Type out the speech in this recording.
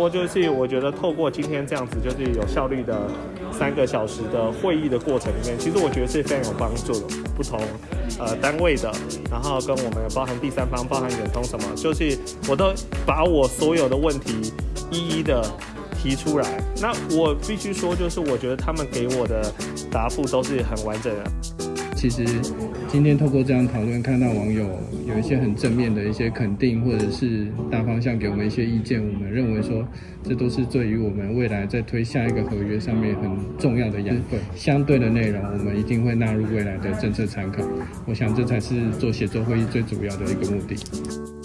说，就是我觉得透过今天这样子，就是有效率的三个小时的会议的过程里面，其实我觉得是非常有帮助的。不同呃单位的，然后跟我们包含第三方，包含远通什么，就是我都把我所有的问题一一的提出来。那我必须说，就是我觉得他们给我的答复都是很完整的。其实今天透过这样讨论，看到网友有一些很正面的一些肯定，或者是大方向给我们一些意见，我们认为说这都是对于我们未来在推下一个合约上面很重要的养分。相对的内容，我们一定会纳入未来的政策参考。我想这才是做协作会议最主要的一个目的。